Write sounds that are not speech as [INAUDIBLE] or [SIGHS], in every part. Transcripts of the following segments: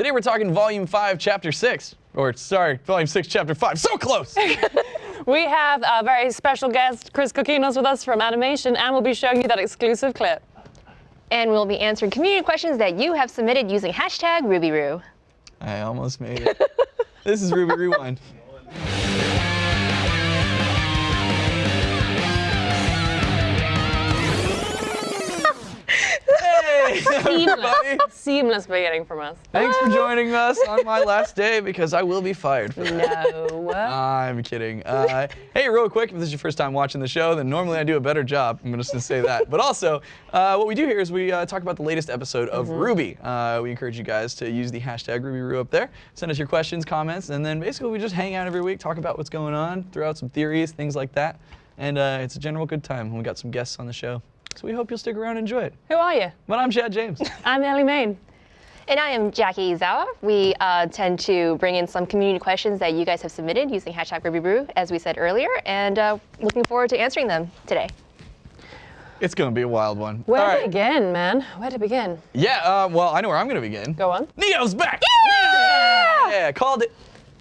Today we're talking Volume 5, Chapter 6. Or, sorry, Volume 6, Chapter 5. So close! [LAUGHS] We have a very special guest, Chris Coquinos, with us from animation, and we'll be showing you that exclusive clip. And we'll be answering community questions that you have submitted using hashtag RubyRoo. I almost made it. [LAUGHS] this is Ruby Rewind. Hey, everybody. Seamless [LAUGHS] beginning from us. Thanks for joining us on my last day because I will be fired for that. No. [LAUGHS] I'm kidding. Uh, hey, real quick, if this is your first time watching the show, then normally I do a better job. I'm just going to say that. But also, uh, what we do here is we uh, talk about the latest episode of Ruby. Uh, we encourage you guys to use the hashtag RubyRoo up there. Send us your questions, comments, and then basically we just hang out every week, talk about what's going on, throw out some theories, things like that. And uh, it's a general good time. We got some guests on the show. So we hope you'll stick around and enjoy it. Who are you? Well, I'm Chad James. [LAUGHS] I'm Ellie Main. And I am Jackie Zawa. We uh, tend to bring in some community questions that you guys have submitted using hashtag RubyRoo, as we said earlier, and uh, looking forward to answering them today. it's going to be a wild one. Where All to right. begin, man? Where to begin? Yeah, uh, well, I know where I'm going to begin. Go on. Neo's back! Yeah! Called it.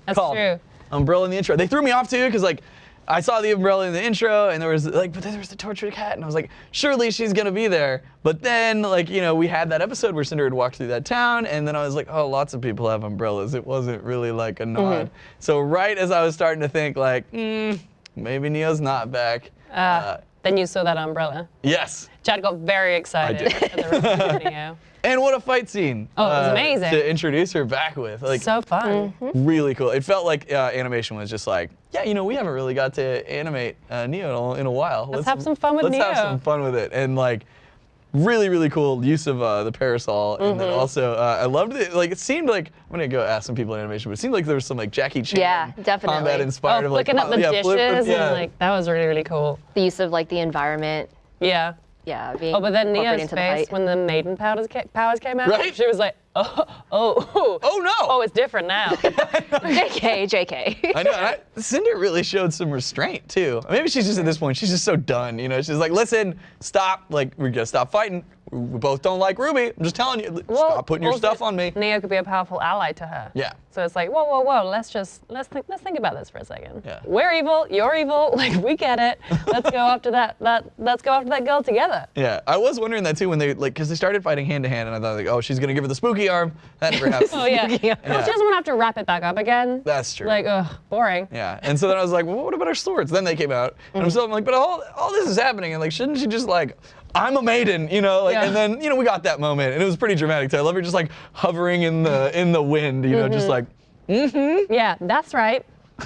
That's Called. true. Umbrella in the intro. They threw me off too because like I saw the umbrella in the intro and there was like, but then there was the tortured cat and I was like, surely she's gonna be there. But then like you know we had that episode where Cinder had walked through that town and then I was like, oh, lots of people have umbrellas. It wasn't really like a nod. So right as I was starting to think like, hmm, maybe Neo's not back. Uh, then you saw that umbrella. yes. Chad got very excited did. at the reveal of the video. [LAUGHS] And what a fight scene! Oh, it was uh, amazing. to introduce her back with. Like So fun. really cool. It felt like uh, animation was just like, yeah, you know, we haven't really got to animate uh, Neo in a while. Let's, have some fun with Neo. let's have some fun with it. And like, really, really cool use of uh, the parasol. And then Mm-hmm. also, uh, I loved it. Like, it seemed like I'm gonna go ask some people in animation, but it seemed like there was some like Jackie Chan Yeah, definitely. combat inspired Oh, of like flicking up the yeah, dishes flip- and yeah. like that was really really cool. The use of like the environment, Yeah. yeah, being Oh, but then incorporated Neo's into the face fight. when the maiden powers, ca- powers came out, Right? she was like, [LAUGHS] oh, oh, oh, no! oh, it's different now. JK, [LAUGHS] JK. I know. I, Cinder really showed some restraint too. Maybe she's just at this point. She's just so done. You know, she's like, listen, stop. Like, we gotta stop fighting. We both don't like Ruby. I'm just telling you. Well, stop putting your stuff on me. Neo could be a powerful ally to her. Yeah. So it's like, whoa, whoa, whoa. Let's just let's think let's think about this for a second. Yeah. We're evil. You're evil. [LAUGHS] Like we get it. Let's go after that. That let's go after that girl together. Yeah, I was wondering that too when they like, cause they started fighting hand to hand, and I thought like, oh, she's gonna give her the spooky arm. That never [LAUGHS] happened. Oh yeah. [LAUGHS] Well, she doesn't want to have to wrap it back up again. That's true. Like, ugh, boring. Yeah, and so then I was like, well, what about our swords? Then they came out, and Mm. I'm still I'm like, but all, all this is happening, and like, shouldn't she just like, I'm a maiden, you know? Like, Yeah. and then you know we got that moment, and it was pretty dramatic too. I love her just like hovering in the in the wind, you know, just Mm-hmm. like, Yeah, that's right. [LAUGHS]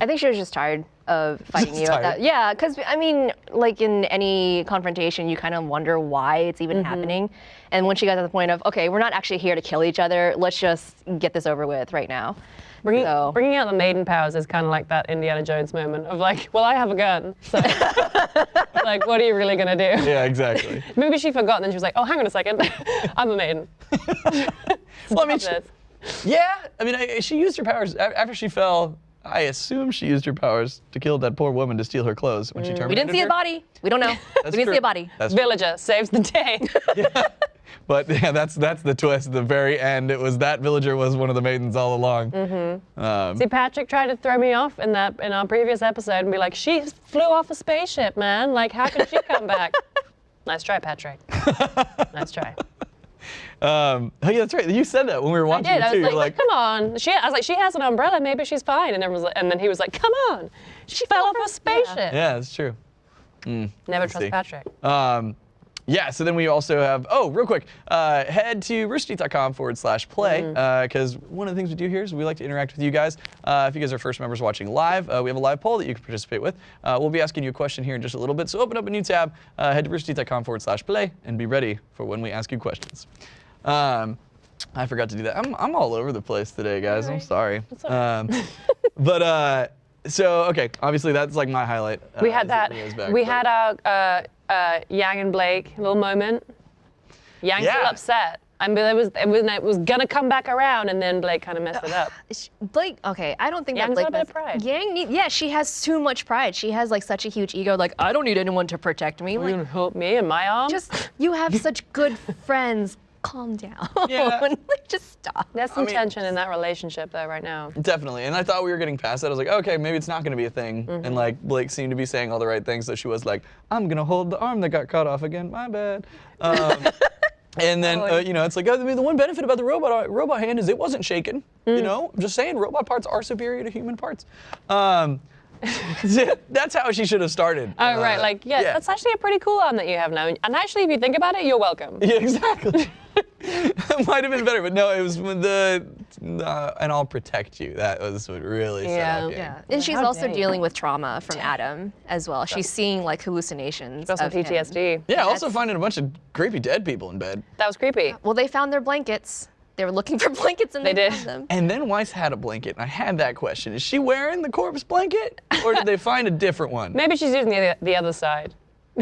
I think she was just tired of [LAUGHS] fighting you. At that. Yeah, because I mean, like in any confrontation, you kind of wonder why it's even Mm-hmm. happening. And when she got to the point of, okay, we're not actually here to kill each other. Let's just get this over with right now. Bringing, So- bringing out the maiden powers is kind of like that Indiana Jones moment of like, well, I have a gun. So, [LAUGHS] like, what are you really gonna do? yeah, exactly. [LAUGHS] Maybe she forgot, and then she was like, oh, hang on a second, I'm a maiden. well, I mean, she, this. yeah, I mean, I, she used her powers after she fell. I assume she used her powers to kill that poor woman to steal her clothes when she terminated Mm. We didn't see her. a body. We don't know. [LAUGHS] we That's didn't true. see a body. That's true. Villager saves the day. [LAUGHS] [LAUGHS] But yeah, that's that's the twist. At the very end, it was that villager was one of the maidens all along. Mm-hmm. Um, See, Patrick tried to throw me off in that in our previous episode and be like, she flew off a spaceship, man. Like, how could she come back? nice try, Patrick. nice try. Um, oh yeah, that's right. You said that when we were I watching did. it I too. was You're like, like, come on. She, I was like, she has an umbrella. Maybe she's fine. And everyone was like, and then he was like, come on. She fell off a spaceship. yeah, that's true. Never see. trust Patrick. Um, yeah, so then we also have, oh, real quick, uh, head to roosterteeth.com forward slash play, because one of the things we do here is we like to interact with you guys. Uh, if you guys are first members watching live, uh, we have a live poll that you can participate with. Uh, we'll be asking you a question here in just a little bit, so open up a new tab, uh, head to roosterteeth.com forward slash play, and be ready for when we ask you questions. Um, I forgot to do that. I'm, I'm all over the place today, guys. I'm Alright. sorry. right. Um, but, uh, so, okay, obviously that's like my highlight. We uh, had is that. Back, we but- had our uh, Yang and Blake little moment. Yang's Yeah. still upset. I mean, it was it was it was gonna come back around, and then Blake kind of messed it up. [SIGHS] Sh- Blake, okay, I don't think Yang's that got a Blake bit of pride. Yang, need, yeah, she has too much pride. She has like such a huge ego. Like I don't need anyone to protect me. You Like gonna help me in my arm? just you have [LAUGHS] such good friends. Calm down. [LAUGHS] Yeah. like, just stop. There's some mean- tension in that relationship though right now. Definitely. And I thought we were getting past that. I was like, okay, maybe it's not going to be a thing. Mm-hmm. And like Blake seemed to be saying all the right things. So she was like, I'm going to hold the arm that got cut off again. My bad. Um, [LAUGHS] and then, uh, you know, it's like, I mean, the one benefit about the robot robot hand is it wasn't shaken. You Mm. know, I'm just saying, robot parts are superior to human parts. Um, [LAUGHS] that's how she should have started. Oh right, Uh, like yeah, that's actually a pretty cool arm that you have now. And actually, if you think about it, you're welcome. Yeah, exactly. [LAUGHS] it might have been better, but no, it was the uh, and I'll protect you. That was what really Yeah. set off. Yeah, and she's How also dare you. dealing with trauma from Adam as well. She's seeing like hallucinations. Got some of him. PTSD. Yeah, also finding a bunch of creepy dead people in bed. That was creepy. Well, they found their blankets. They were looking [LAUGHS] for blankets and They they, did. found them. And then Weiss had a blanket, and I had that question: Is she wearing the corpse blanket, or did they find a different one? [LAUGHS] Maybe she's using the, the other side. [LAUGHS]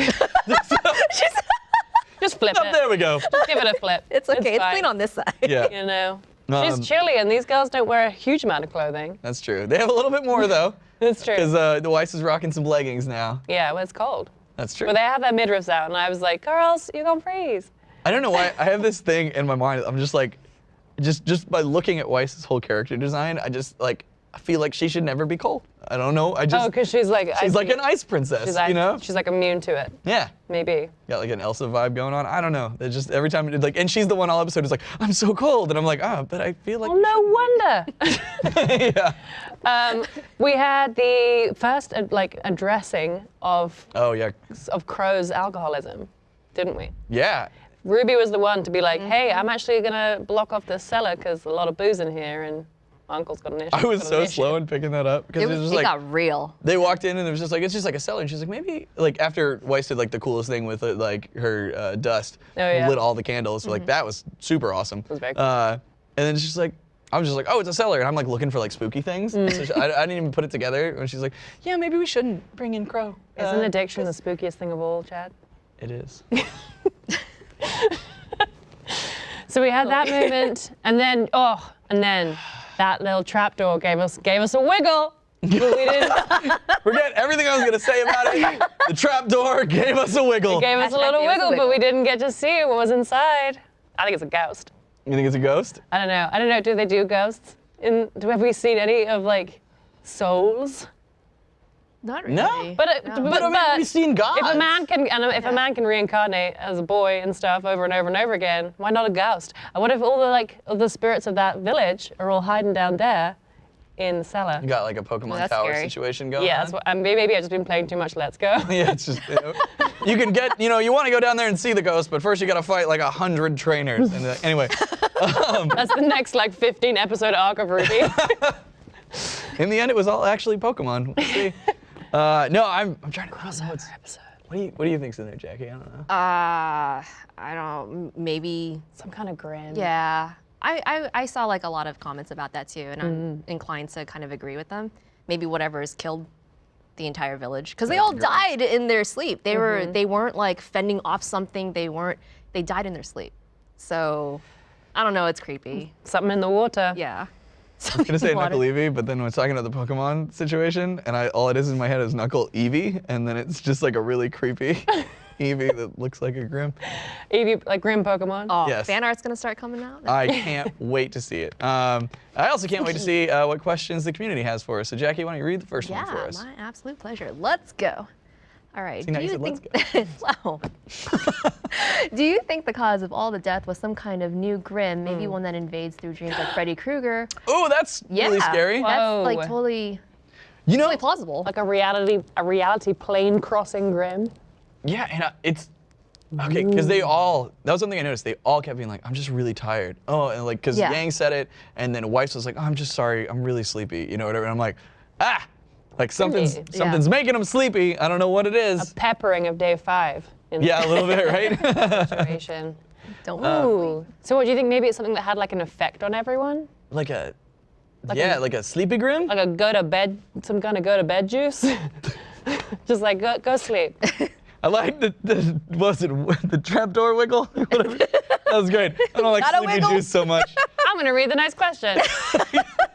Just flip Oh, it. there we go. Just give it a flip. It's okay. It's, fine. clean on this side. Yeah, You know, Um, she's chilly, and these girls don't wear a huge amount of clothing. that's true. They have a little bit more though, that's true. because uh, the Weiss is rocking some leggings now. yeah, well, it's cold. That's true. But they have their midriffs out, and I was like, girls, you're gonna freeze. I don't know why I have this thing in my mind. I'm just like, just just by looking at Weiss's whole character design, I just like I feel like she should never be cold. I don't know. I just Oh, because she's like, she's like an ice princess, she's, you know? she's like immune to it. yeah. Maybe. Got like an Elsa vibe going on. I don't know. It just every time like, and she's the one all episode is like, I'm so cold, and I'm like, ah, but I feel like. Well, no wonder. [LAUGHS] yeah. um, we had the first like addressing of Oh yeah. of Qrow's alcoholism, didn't we? Yeah. Ruby was the one to be like, hey, Mm-hmm. I'm actually gonna block off this cellar because a lot of booze in here, and my uncle's got an issue. I was so issue." slow in picking that up because It, it was was, just it like got real. they walked in and it was just like it's just like a cellar and she's like maybe like after Weiss did like the coolest thing with uh, like her uh, dust Oh, yeah. lit all the candles like that was super awesome was very cool. uh, and then she's like I was just like oh it's a cellar and I'm like looking for like spooky things Mm. so she, I, I didn't even put it together and she's like yeah maybe we shouldn't bring in Qrow Isn't uh, addiction the spookiest thing of all, Chad? it is [LAUGHS] So we had that moment, [LAUGHS] and then oh, and then that little trapdoor gave us gave us a wiggle. We didn't. [LAUGHS] forget everything I was gonna say about it the trap door gave us a wiggle gave us a little gave us a wiggle, but we didn't get to see what was inside. I think it's a ghost. you think it's a ghost I don't know. I don't know. Do they do ghosts? In do have we seen any of like souls? Not really. No. But it, No. but, but I mean but we've seen God if a man can and if Yeah. a man can reincarnate as a boy and stuff over and over and over again, why not a ghost? And what if all the like of the spirits of that village are all hiding down there in the cellar? you got like a Pokemon that's Tower scary. situation going Yeah, on that's what, um, maybe maybe I've just been playing too much Let's Go. [LAUGHS] Yeah, it's just you, know, you can get you know you want to go down there and see the ghost, but first you got to fight like a hundred trainers. And uh, anyway, [LAUGHS] That's the next like 15 episode arc of Ruby. [LAUGHS] in the end, it was all actually Pokemon. We'll see. Uh, no, I'm I'm trying to cross notes. episode. What do you what do you think's in there, Jackie? I don't know. Uh, I don't. Maybe. Some kind of grin. Yeah. I, I, I saw like a lot of comments about that too, and I'm Mm-hmm. inclined to kind of agree with them. Maybe whatever has killed the entire village because they all died in their sleep. They were Mm-hmm. they weren't like fending off something. They weren't. They died in their sleep. So, I don't know. It's creepy. Something in the water. Yeah. [LAUGHS] I was gonna say Knuckle Eevee, but then when I was talking about the Pokemon situation, and I all it is in my head is Knuckle Eevee, and then it's just like a really creepy [LAUGHS] Eevee that looks like a Grimm. Eevee, like Grimm Pokemon. Oh, Yes. fan art's gonna start coming out. I [LAUGHS] can't wait to see it. Um, I also can't wait to see uh, what questions the community has for us. So Jackie, why don't you read the first yeah, one for us? Yeah, my absolute pleasure. Let's go. All right. See, do you you said, think? [LAUGHS] wow. [LAUGHS] do you think the cause of all the death was some kind of new Grimm, maybe one that invades through dreams like Freddy Krueger? Oh, that's Yeah, really scary. Whoa. That's like totally, You know, totally plausible. Like a reality, a reality plane crossing Grimm. yeah, and uh, it's okay because they all. That was something I noticed. They all kept being like, "I'm just really tired." Oh, and like because Yeah. Yang said it, and then Weiss was like, oh, "I'm just sorry, I'm really sleepy," you know, whatever. And I'm like, ah, like something's Really? something's making them sleepy. I don't know what it is. A peppering of day five. In Yeah, a little bit, right? [LAUGHS] [LAUGHS] situation. Don't uh, Ooh. So what do you think? Maybe it's something that had like an effect on everyone, like a. yeah, a- like a sleepy Grimm. like a go to bed, some kind of go to bed juice. [LAUGHS] Just like go go sleep. I like the, the was it the trapdoor wiggle? That was great. I don't like Not sleepy juice so much. I'm gonna read the next question.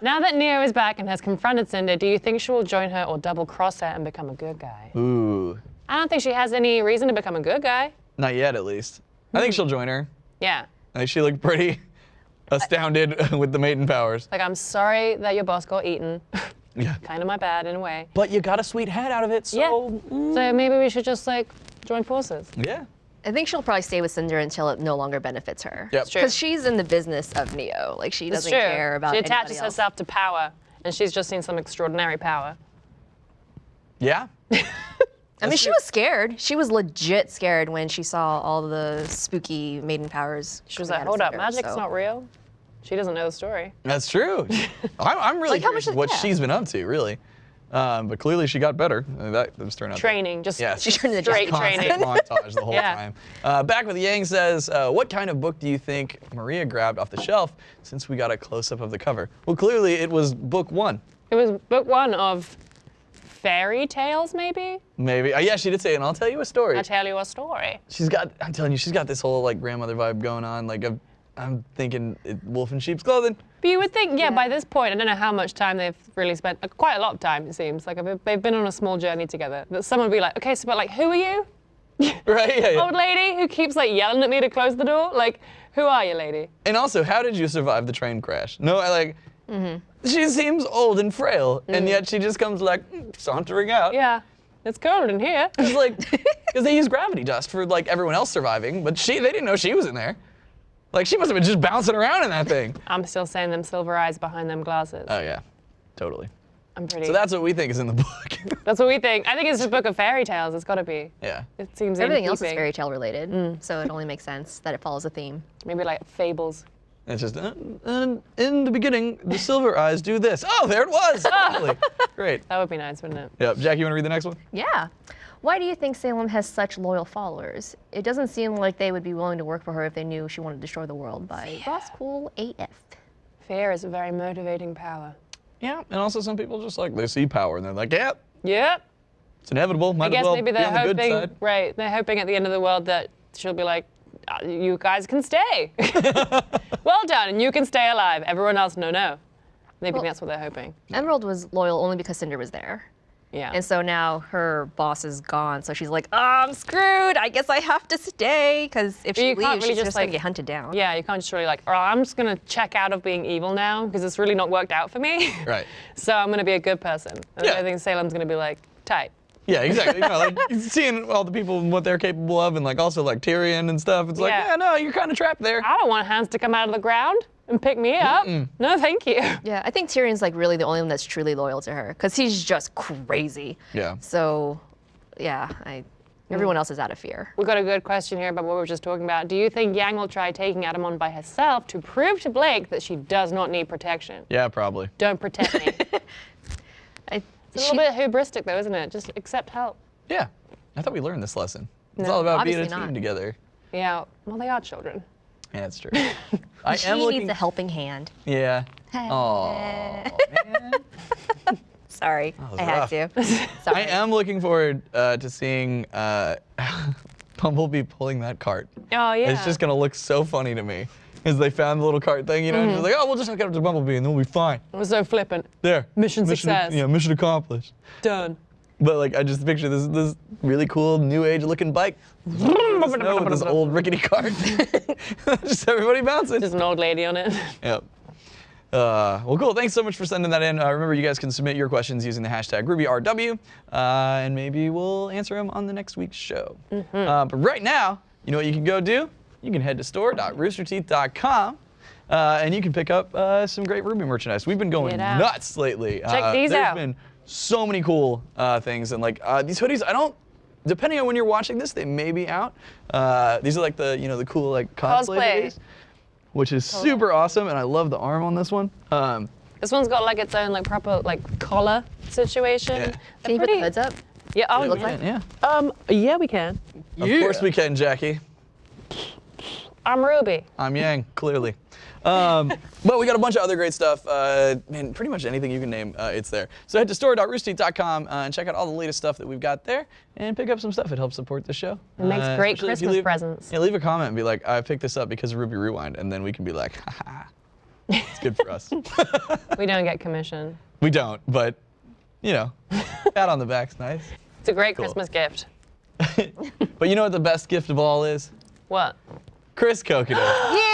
Now that Neo is back and has confronted Cinder, do you think she will join her or double cross her and become a good guy? Ooh, I don't think she has any reason to become a good guy. not yet at least. I think hmm. she'll join her. Yeah. I think she looked pretty [LAUGHS] astounded [LAUGHS] with the maiden powers. Like, I'm sorry that your boss got eaten. [LAUGHS] Yeah. kind of my bad in a way. But you got a sweet head out of it, so Yeah. So mm. maybe we should just like join forces. yeah. I think she'll probably stay with Cinder until it no longer benefits her. Yep. True. Because she's in the business of Neo. Like she It's doesn't true. care about she attaches else. herself to power, and she's just seen some extraordinary power. Yeah. [LAUGHS] I mean, she was scared. She was legit scared when she saw all the spooky maiden powers. She was like, "Hold up, Cinder, magic's so- not real." She doesn't know the story. That's true. [LAUGHS] I'm, I'm really Like, how curious much- what yeah. she's been up to, really. Um, but clearly she got better. Uh, That was turned out. Training, just Yes. She turned into straight training. [LAUGHS] montage the whole Yeah. time. Uh, back with Yang says, uh, what kind of book do you think Maria grabbed off the shelf since we got a close up of the cover? Well, clearly it was book one. It was book one of fairy tales, maybe. Maybe. Uh, yeah, she did say, and I'll tell you a story. I'll tell you a story. She's got, I'm telling you, she's got this whole like grandmother vibe going on. Like, I'm, I'm thinking it, wolf in sheep's clothing. But you would think, yeah, by this point, I don't know how much time they've really spent. uh, Quite a lot of time, it seems. Like they've- they've been on a small journey together. That someone would be like, okay, so but like, who are you? [LAUGHS] Right? Yeah, yeah. Old lady who keeps like yelling at me to close the door. Like, who are you, lady? And also, how did you survive the train crash? No, I like. She seems old and frail, and yet she just comes like sauntering out. Yeah, it's cold in here. It's like [LAUGHS] because they use gravity dust for like everyone else surviving, but she they didn't know she was in there. Like she must have been just bouncing around in that thing. [LAUGHS] I'm still saying them silver eyes behind them glasses. Oh yeah, totally. I'm pretty. So that's what we think is in the book. [LAUGHS] That's what we think. I think it's a book of fairy tales. It's got to be. yeah. It seems Everything in else is fairy tale related, Mm. so it only makes sense that it follows a theme. Maybe like fables. It's just uh, and in the beginning, the silver eyes do this. Oh, there it was. [LAUGHS] Totally. Great. That would be nice, wouldn't it? Yep. Jack, you want to read the next one? Yeah. Why do you think Salem has such loyal followers? It doesn't seem like they would be willing to work for her if they knew she wanted to destroy the world. By Ross Cool AF. Fear is a very motivating power. Yeah. And also, some people just like they see power and they're like, yeah, Yep. it's inevitable. Might I guess as well maybe be they're on the good side. right? They're hoping at the end of the world that she'll be like, "Uh, "You guys can stay. [LAUGHS] [LAUGHS] well done, and you can stay alive. Everyone else, no, no." Maybe Well- that's what they're hoping. Emerald was loyal only because Cinder was there. Yeah. And so now her boss is gone, so she's like, oh, I'm screwed. I guess I have to stay. Because if she leaves, really she's just, just gonna get hunted down. yeah, you can't just really like, oh, I'm just gonna check out of being evil now because it's really not worked out for me. [LAUGHS] Right. so I'm gonna be a good person. And Yeah. I think Salem's gonna be like, tight. Yeah, exactly. You know, like [LAUGHS] seeing all the people and what they're capable of, and like also like Tyrian and stuff. It's like, Yeah. yeah, no, you're kind of trapped there. I don't want hands to come out of the ground and pick me up. No, thank you. Yeah, I think Tyrian's like really the only one that's truly loyal to her because he's just crazy. Yeah. So, yeah, I. Everyone else is out of fear. We got a good question here about what we were just talking about. Do you think Yang will try taking Adam on by herself to prove to Blake that she does not need protection? Yeah, probably. Don't protect me. [LAUGHS] it's I, a she- little bit hubristic, though, isn't it? Just accept help. Yeah. I thought we learned this lesson. It's No, all about being a team not. together. Yeah. Well, they are children. Yeah, that's true. [LAUGHS] I she am looking. needs a helping hand. yeah. Oh. [LAUGHS] Sorry, I had rough. to. [LAUGHS] I am looking forward uh, to seeing uh, Bumblebee pulling that cart. Oh, yeah. It's just gonna look so funny to me. Because they found the little cart thing, you know, and Mm-hmm. like, oh, we'll just hook it up to Bumblebee and then we'll be fine. It was so flippant. There. Mission success. Yeah, mission accomplished. Done. But like, I just picture this this really cool new age looking bike. Snow with this [LAUGHS] old rickety cart. [LAUGHS] just everybody bouncing. Just an old lady on it. Yep. Uh, well, cool. Thanks so much for sending that in. Uh, remember, you guys can submit your questions using the hashtag RubyRW, uh, and maybe we'll answer them on the next week's show. Uh, but right now, you know what you can go do? You can head to store.roosterteeth.com. Uh, and you can pick up uh, some great Ruby merchandise. We've been going nuts lately. Check uh, these there's out. been so many cool uh, things, and like uh, these hoodies, I don't. Depending on when you're watching this, they may be out. Uh, these are like the you know the cool like cosplay, Cosplay. hoodies, which is super awesome, and I love the arm on this one. Um, This one's got like its own like proper like collar situation. Yeah. Can you put the pretty- hoods up? Yeah. Oh, look yeah. like? yeah, Um. Yeah, we can. of course we can, Jackie. I'm Ruby. I'm Yang, clearly. Um, [LAUGHS] but we got a bunch of other great stuff. Uh, man, pretty much anything you can name, uh, it's there. So head to store.roosterteeth.com uh, and check out all the latest stuff that we've got there and pick up some stuff. It helps support the show. It makes Uh, great especially if you Christmas leave- presents. Yeah, leave a comment and be like, I picked this up because of Ruby Rewind, and then we can be like, ha ha. It's good for us. [LAUGHS] We don't get commission. we don't, but you know, pat on the back's nice. It's a great Cool. Christmas gift. [LAUGHS] But you know what the best gift of all is? What? Chris Coconut. [GASPS] [GASPS]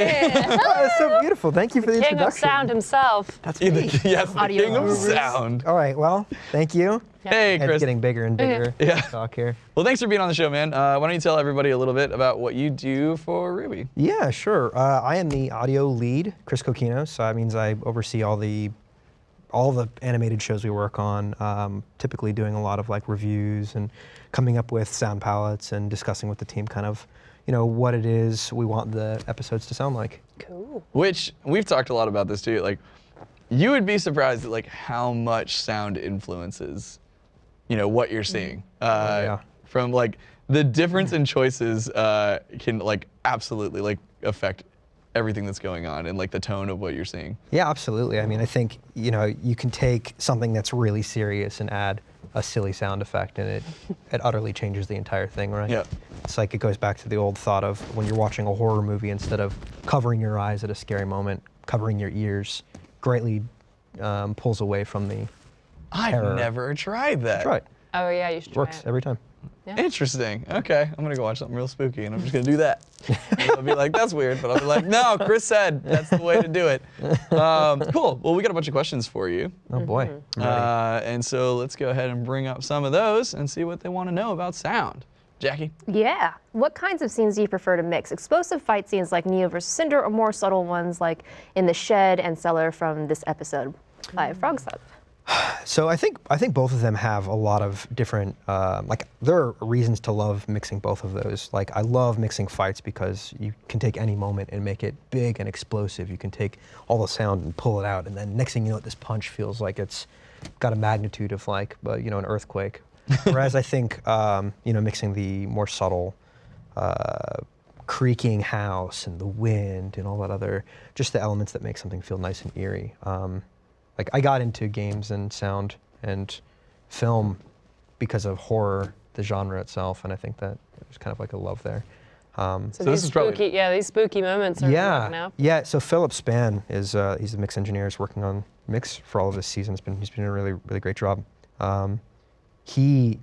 Yay! Hey. Oh, [LAUGHS] that's so beautiful. Thank you for the King of introduction. sound himself. That's The- me. [LAUGHS] yes, the Audio king of gurus. sound. All right. Well, thank you. Hey, Chris. It's getting bigger and bigger. Yeah. Talk here. Well, thanks for being on the show, man. Uh, why don't you tell everybody a little bit about what you do for Ruby? Yeah, sure. Uh, I am the audio lead, Chris Coquino. So that means I oversee all the all the animated shows we work on. Um, typically doing a lot of like reviews and coming up with sound palettes and discussing with the team kind of, you know, what it is we want the episodes to sound like. Cool. Which we've talked a lot about this too. Like, you would be surprised at like how much sound influences, you know, what you're seeing. Uh, yeah. From like the difference in choices uh, can like absolutely like affect everything that's going on and like the tone of what you're seeing. Yeah, absolutely. I mean, I think you know you can take something that's really serious and add a silly sound effect, and it [LAUGHS] it utterly changes the entire thing, right? Yeah. It's like it goes back to the old thought of when you're watching a horror movie, instead of covering your eyes at a scary moment, covering your ears greatly um, pulls away from the. I've Terror. never tried that. Try it. Oh yeah, you should try Works it. every time. Interesting. Okay, I'm gonna go watch something real spooky, and I'm just gonna do that. And I'll be like, "That's weird," but I'll be like, "No, Chris said that's the way to do it." Um, cool. Well, we got a bunch of questions for you, Oh boy. Mm-hmm. Ready. uh, and so let's go ahead and bring up some of those and see what they want to know about sound. Jackie. Yeah. What kinds of scenes do you prefer to mix? Explosive fight scenes like Neo versus Cinder, or more subtle ones like in the shed and cellar from this episode by Frog Sub? So I think I think both of them have a lot of different um, like there are reasons to love mixing both of those. Like I love mixing fights because you can take any moment and make it big and explosive. You can take all the sound and pull it out, and then next thing you know, this punch feels like it's got a magnitude of like uh, you know an earthquake. [LAUGHS] Whereas I think um, you know mixing the more subtle. Uh, creaking house and the wind and all that other just the elements that make something feel nice and eerie um, like I got into games and sound and film because of horror, the genre itself, and I think that there's kind of like a love there. Um, So, So this these is probably- spooky, yeah, these spooky moments are yeah, working out. yeah. So Philip Span is uh, he's the mix engineer. He's working on mix for all of this season. He's been he's been doing a really really great job. Um, he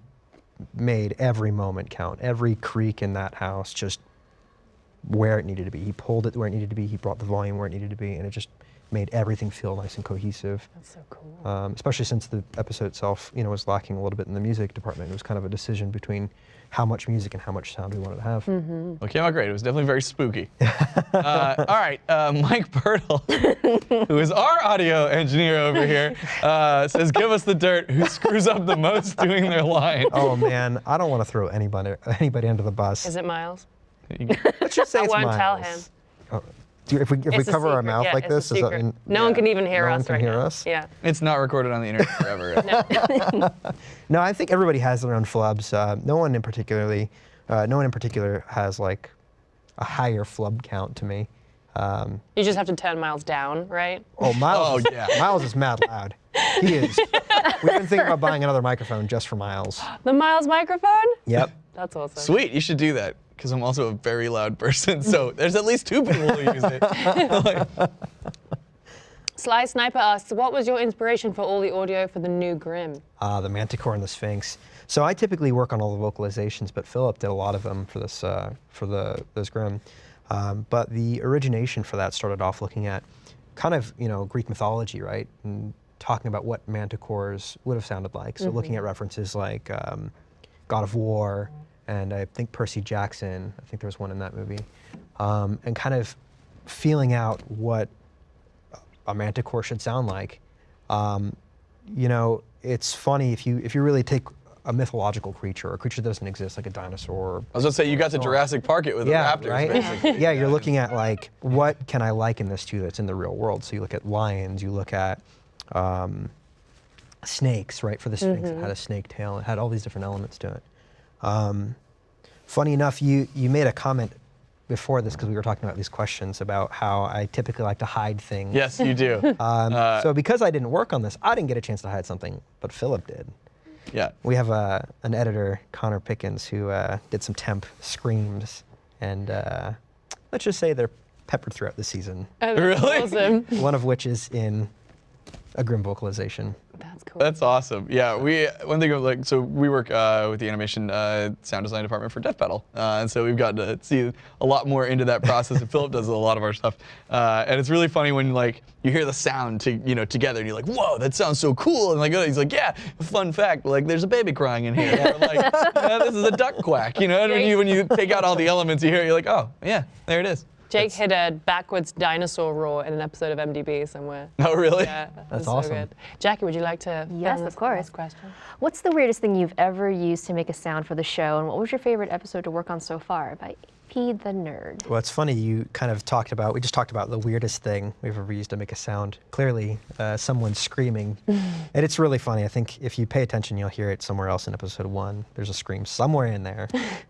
made every moment count, every creak in that house, just where it needed to be. He pulled it where it needed to be. He brought the volume where it needed to be, and it just made everything feel nice and cohesive. That's so cool. um, especially since the episode itself, you know, was lacking a little bit in the music department. It was kind of a decision between how much music and how much sound we wanted to have. Mm-hmm. Well, it came out great. It was definitely very spooky. [LAUGHS] uh, all right, uh, Mike Birtle, [LAUGHS] who is our audio engineer over here, uh, says, "Give us the dirt. Who screws up the most doing their line?" Oh man, I don't want to throw anybody anybody under the bus. Is it Miles? Let's just say I it's won't tell him. Oh, do you- if we if we It's a cover our mouth yeah, like this, does that secret. mean no one can even hear no one us can right hear now. us? Yeah. It's not recorded on the internet [LAUGHS] forever. [LAUGHS] No, I think everybody has their own flubs. Uh, no one in particularly, uh, no one in particular has like a higher flub count to me. Um, You just have to turn Miles down, right? oh, Miles, Oh, yeah. Miles is mad loud. He is. [LAUGHS] We've been thinking about buying another microphone just for Miles. The Miles microphone? Yep. That's awesome. Sweet, you should do that because I'm also a very loud person. So [LAUGHS] there's at least two people who use it. [LAUGHS] Like, Sly Sniper asks, what was your inspiration for all the audio for the new Grimm? uh, the Manticore and the Sphinx. So I typically work on all the vocalizations, but Philip did a lot of them for this uh, for the those Grimm. Um, but the origination for that started off looking at kind of you know Greek mythology, right, and talking about what manticores would have sounded like. So looking at references like um, God of War, and I think Percy Jackson. I think there was one in that movie, um, and kind of feeling out what a manticore should sound like. Um, you know, it's funny if you if you really take a mythological creature, a creature that doesn't exist, like a dinosaur. I was gonna say you got to Jurassic Park it with Yeah, the raptors, right. basically. [LAUGHS] yeah, you're looking at like what can I liken this to that's in the real world. So you look at lions, you look at um, snakes, right? For the Sphinx, it had a snake tail. It had all these different elements to it. Um, funny enough, you you made a comment before this because we were talking about these questions about how I typically like to hide things. Yes, you do. [LAUGHS] Um, Uh, so because I didn't work on this, I didn't get a chance to hide something, but Philip did. yeah. We have a, an editor, Connor Pickens, who uh, did some temp screams, and uh, let's just say they're peppered throughout the season. Oh, Really? Awesome. One of which is in a Grimm vocalization. That's cool. That's awesome. Yeah, we one thing like so we work uh, with the animation uh, sound design department for Death Battle, uh, and so we've gotten to see a lot more into that process. and Philip does a lot of our stuff, uh, and it's really funny when like you hear the sound to you know together, and you're like, whoa, that sounds so cool, and like oh, he's like, yeah, fun fact, like there's a baby crying in here, or like [LAUGHS] yeah, this is a duck quack, you know, and when you when you take out all the elements you hear, it, you're like, oh yeah, there it is. Jake hit a backwards dinosaur roar in an episode of MDB somewhere. Oh really? Yeah, That's so awesome. good. Jackie, would you like to? Yes, of course. last Question. What's the weirdest thing you've ever used to make a sound for the show, and what was your favorite episode to work on so far? By P the Nerd. Well, it's funny you kind of talked about. We just talked about the weirdest thing we've ever used to make a sound. Clearly, uh, someone screaming, [LAUGHS] and it's really funny. I think if you pay attention, you'll hear it somewhere else in episode one. There's a scream somewhere in there. [LAUGHS]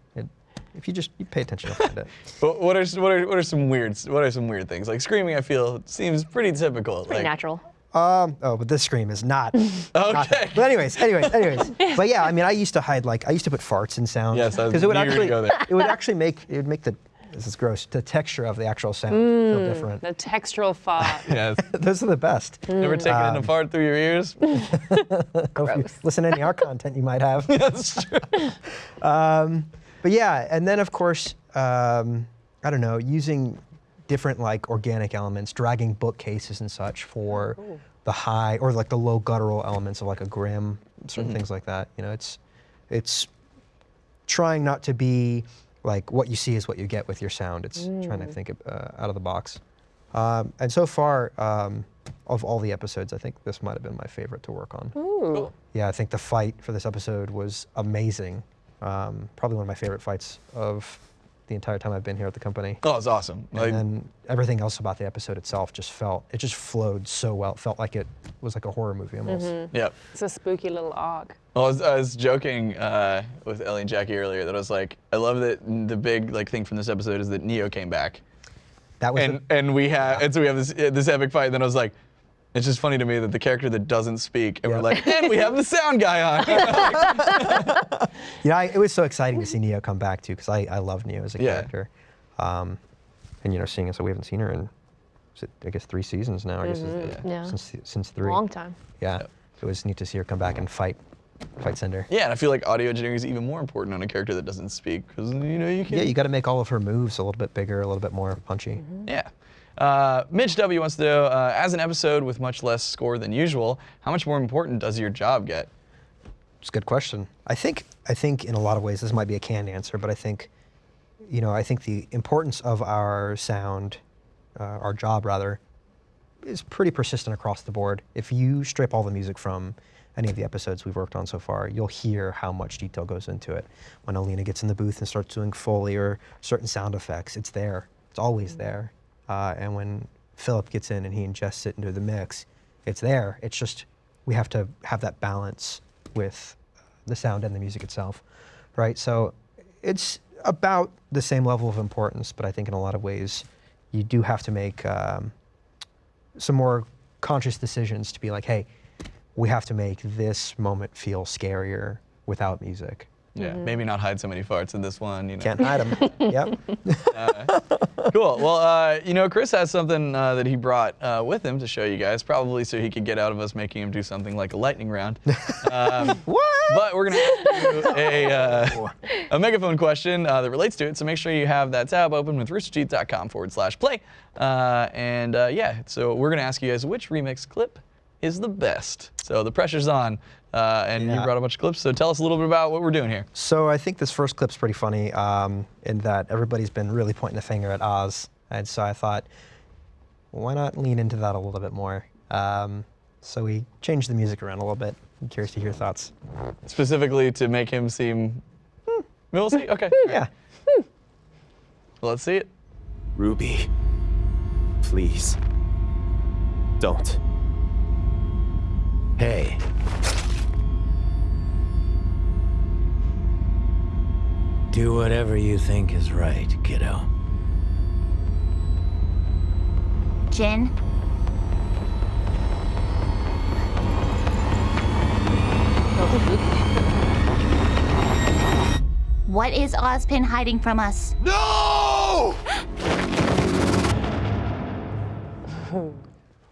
It, if you just you pay attention, you'll find it. [LAUGHS] But what are what are what are some weird what are some weird things like screaming? I feel seems pretty typical. Pretty like, natural. Um, oh, but this scream is not. not. [LAUGHS] Okay. But anyways, anyways, anyways. [LAUGHS] But yeah, I mean, I used to hide like I used to put farts in sound. Yes, because it would knew you were actually go there. it would actually make it would make the this is gross the texture of the actual sound feel different. The textural fart. Yes. Those are the best. Never taken in a Um, fart through your ears. If you listen to any of our content you might have. That's true. But yeah, and then of course, um, I don't know, using different like organic elements, dragging bookcases and such for the high or like the low guttural elements of like a Grimm, certain things like that. You know, it's it's trying not to be like what you see is what you get with your sound. It's trying to think uh, out of the box. Um, and so far, um, of all the episodes, I think this might have been my favorite to work on. Ooh. Yeah, I think the fight for this episode was amazing. Um, probably one of my favorite fights of the entire time I've been here at the company. Oh, it's awesome. Like, and then everything else about the episode itself just felt, it just flowed so well. It felt like it was like a horror movie almost. yep. It's a spooky little arc. Well, I was, I was joking uh, with Ellie and Jackie earlier that I was like, I love that the big like thing from this episode is that Neo came back, That was and the- and we have and so we have this this epic fight. And then I was like, it's just funny to me that the character that doesn't speak, and we're like, and we have the sound guy on. [LAUGHS] [LAUGHS] yeah, I, it was so exciting to see Neo come back too, because I, I love Neo as a Yeah. character. Um, and you know, seeing as we haven't seen her in, I guess three seasons now. I guess it's- Mm-hmm. Yeah. since since three. Long time. Yeah, it was neat to see her come back and fight, fight Cinder. yeah, and I feel like audio engineering is even more important on a character that doesn't speak because you know you can. Yeah, you got to make all of her moves a little bit bigger, a little bit more punchy. Yeah. Uh, Mitch W wants to know, uh, as an episode with much less score than usual, how much more important does your job get? It's a good question. I think I think in a lot of ways this might be a canned answer, but I think, you know, I think the importance of our sound, uh, our job rather, is pretty persistent across the board. If you strip all the music from any of the episodes we've worked on so far, you'll hear how much detail goes into it. When Alina gets in the booth and starts doing Foley or certain sound effects, it's there. It's always there. Uh, and when Philip gets in and he ingests it into the mix, it's there. It's just we have to have that balance with the sound and the music itself, right? So it's about the same level of importance, but I think in a lot of ways you do have to make um, some more conscious decisions to be like, hey, we have to make this moment feel scarier without music. Yeah, maybe not hide so many farts in this one. You know. Can't hide them. [LAUGHS] yep. Cool. Well, uh, you know, Chris has something uh, that he brought uh, with him to show you guys, probably so he could get out of us making him do something like a lightning round. [LAUGHS] Um, [LAUGHS] What? but we're gonna ask you a, uh, a megaphone question uh, that relates to it. So make sure you have that tab open with roosterteeth.com forward slash play. Uh, and uh, yeah, so we're gonna ask you guys which remix clip is the best. So the pressure's on, uh, and you brought a bunch of clips. So tell us a little bit about what we're doing here. So I think this first clip's pretty funny um, in that everybody's been really pointing the finger at Oz, and so I thought, why not lean into that a little bit more? Um, so we changed the music around a little bit. I'm curious to hear your thoughts. Specifically to make him seem. Hmm, We'll see. Okay. [LAUGHS] Yeah. Let's see it. Ruby, please. Don't. Hey. Do whatever you think is right, kiddo. Jin? What is Ozpin hiding from us? No!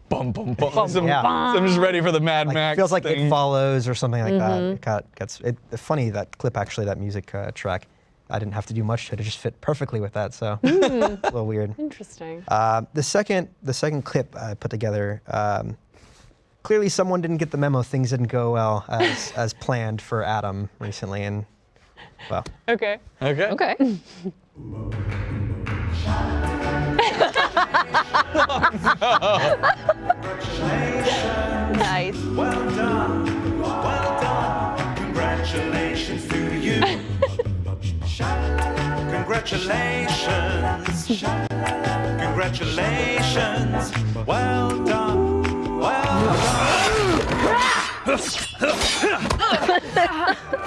bum bum bum. Some- Yeah. so I'm just ready for the Mad Like, Max. feels like thing. it follows or something like that. Mm-hmm. It got gets it, funny that clip actually that music uh, track. I didn't have to do much to it; it just fit perfectly with that. So Hmm. [LAUGHS] a little weird. Interesting. Uh, the second the second clip I put together. Um, clearly, someone didn't get the memo. Things didn't go well as [LAUGHS] as planned for Adam recently, and well, Okay. Okay. Okay. [LAUGHS] nice. Well done, well done. Congratulations to you. Congratulations. Congratulations. Well done, well done. [LAUGHS]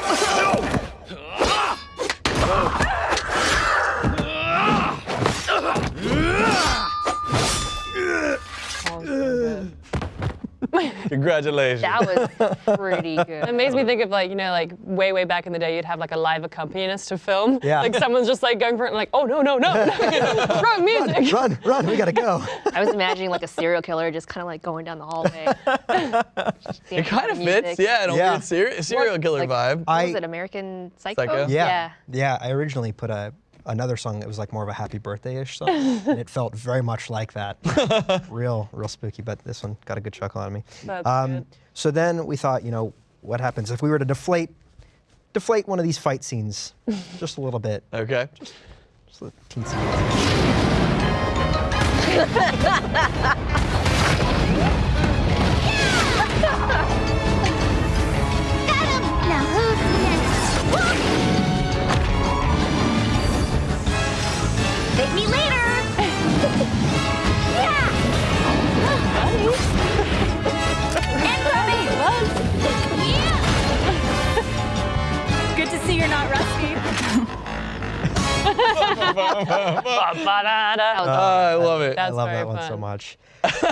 [LAUGHS] Congratulations. That was pretty [LAUGHS] good. It makes me think of like, you know, like way, way back in the day, you'd have like a live accompanist to film. Yeah. Like someone's just like going for it and like, oh, no, no, no. Wrong music. run, run, we gotta go. [LAUGHS] I was imagining like a serial killer just kind of like going down the hallway. It kind of fits, yeah, an Yeah. weird ser- serial killer like- vibe. What was it American Psycho? Psycho? Yeah. Yeah, I originally put a another song that was like more of a happy birthday-ish song, and it felt very much like that. [LAUGHS] real, real spooky, but this one got a good chuckle out of me. That's Um, good. So then we thought, you know, what happens if we were to deflate deflate one of these fight scenes [LAUGHS] just a little bit? Okay. Just a teensy. [LAUGHS] Take me later! yeah! and Ruby! Yeah! Good to see you're not rusty. Ba-ba-da-da. That was Ah, I love it. I love very that one so much. [LAUGHS]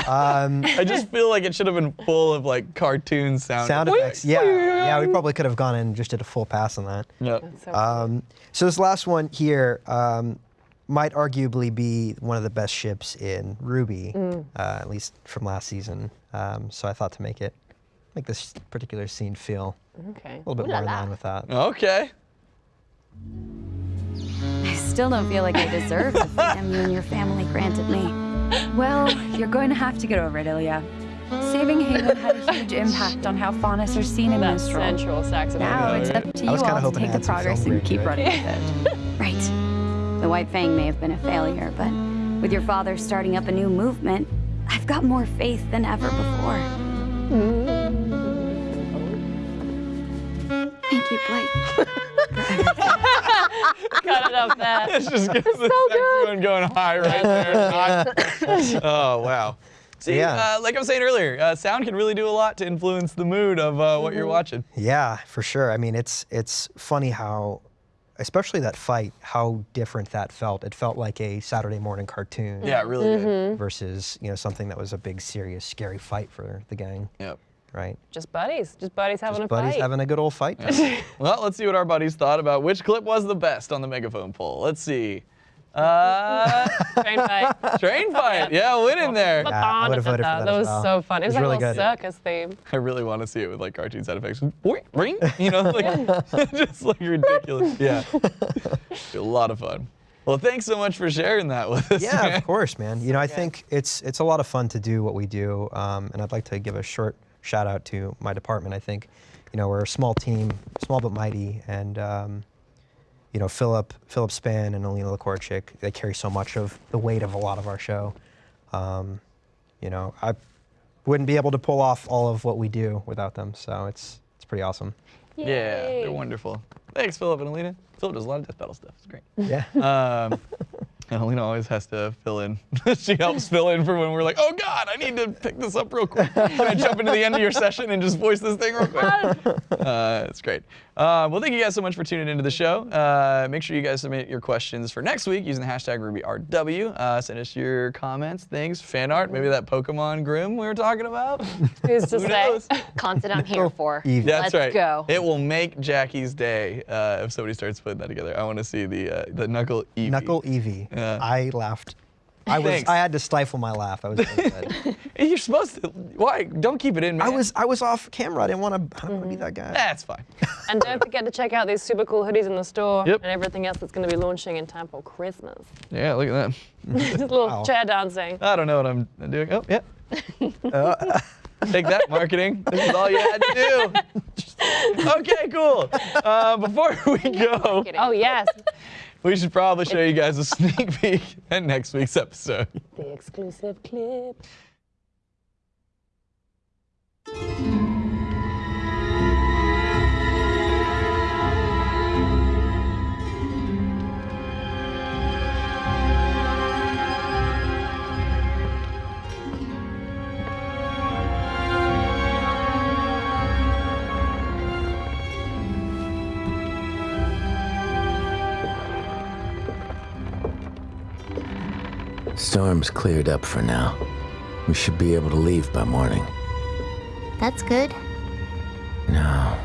Um, I just feel like it should have been full of like cartoon sound. sound effects, yeah, yeah. We probably could have gone and just did a full pass on that. Yeah. So Um, so this last one here um, might arguably be one of the best ships in Ruby, Mm. uh, at least from last season. Um, so I thought to make it make this particular scene feel okay. a little bit Ooh la more in line with that. Okay. I still don't feel like I deserve the freedom you and your family granted me. Well, you're going to have to get over it, Ilia. Saving Haven had a huge impact on how Faunus are seen in That this role. sensual saxophone. Now it's up to you all to take the progress and keep running with it. [LAUGHS] right. The White Fang may have been a failure, but with your father starting up a new movement, I've got more faith than ever before. Thank you, Blake. [LAUGHS] Cut it up that. [LAUGHS] It's just gets the saxophone going high right there. [LAUGHS] oh wow. See, Yeah. uh, like I was saying earlier, uh, sound can really do a lot to influence the mood of uh, what you're watching. Yeah, for sure. I mean, it's it's funny how, especially that fight, how different that felt. It felt like a Saturday morning cartoon. Yeah, it really did. Mm-hmm. Versus you know something that was a big, serious, scary fight for the gang, Yep. right? Just buddies. Just buddies having Just a buddies fight. having a good old fight. Well, let's see what our buddies thought about which clip was the best on the megaphone poll. Let's see. Uh, Train fight. train fight. Yeah, win in there. Yeah, I would've voted for that That was well. so fun. It It was, was like really a little good. circus theme. [LAUGHS] I really want to see it with like cartoon sound effects. Boing, ring, you know, like [LAUGHS] [LAUGHS] just like ridiculous. Yeah, a lot of fun. Well, thanks so much for sharing that with us. Yeah, man. of course, man. You know, I think it's it's a lot of fun to do what we do, um, and I'd like to give a short shout out to my department. I think, you know, we're a small team, small but mighty, and um, you know, Philip Philip Span and Alina Lakorchik, they carry so much of the weight of a lot of our show. Um, you know, I wouldn't be able to pull off all of what we do without them. So it's it's pretty awesome. Yeah, they're wonderful. Thanks, Philip and Alina. Philip does a lot of death battle stuff. It's great. Yeah. Um, [LAUGHS] and Alina always has to fill in. [LAUGHS] she helps fill in for when we're like, oh God, I need to pick this up real quick. [LAUGHS] Can I jump into the end of your session and just voice this thing real quick? [LAUGHS] uh, it's great. Uh, well, thank you guys so much for tuning into the show. Uh, make sure you guys submit your questions for next week using the hashtag RubyRW. Uh, send us your comments, things, fan art, maybe that Pokemon Grimm we were talking about. Who's to Who say? knows? Content I'm here for. Eevee. That's Let's right. go. It will make Jackie's day uh, if somebody starts putting that together. I want to see the uh, the Knuckle Eevee. Knuckle Eevee. Yeah. I laughed I was. Thanks. I had to stifle my laugh. I was. so good. [LAUGHS] You're supposed to. Why? Don't keep it in, man. I was. I was off camera. I didn't want to. I don't want to be that guy. That's fine. [LAUGHS] And don't forget to check out these super cool hoodies in the store Yep. and everything else that's going to be launching in time for Christmas. yeah, look at that. [LAUGHS] Just a little Wow. chair dancing. I don't know what I'm doing. Oh, yeah. Take that, marketing. This is all you had to do. okay, cool. Uh, before we go, Oh, yes. We should probably show you guys a [LAUGHS] sneak peek at next week's episode. the exclusive clip. Storm's cleared up for now. We should be able to leave by morning. That's good. No.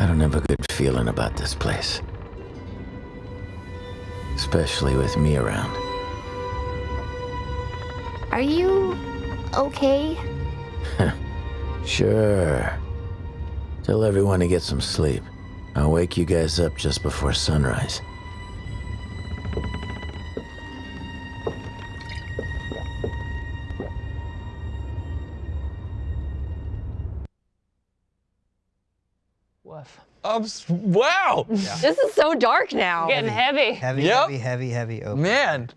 I don't have a good feeling about this place. Especially with me around. Are you okay? Sure. Tell everyone to get some sleep. I'll wake you guys up just before sunrise. Woof. Um, s- wow. This is so dark now. Getting heavy. Heavy, Yep. heavy, heavy, heavy. open. Man,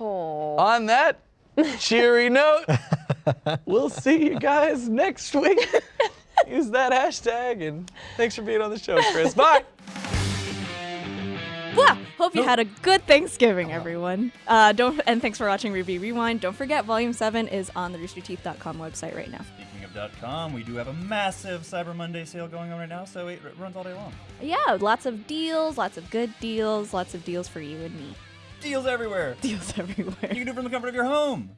Oh. on that [LAUGHS] cheery note, we'll see you guys next week. [LAUGHS] Use that hashtag and thanks for being on the show, Chris. Bye. Well, hope you had a good Thanksgiving, everyone. Uh, don't and thanks for watching RWBY Rewind. Don't forget, Volume Seven is on the RoosterTeeth.com website right now. We do have a massive Cyber Monday sale going on right now, so it runs all day long. Yeah, lots of deals, lots of good deals, lots of deals for you and me. Deals everywhere. Deals [LAUGHS] everywhere. You can do it from the comfort of your home.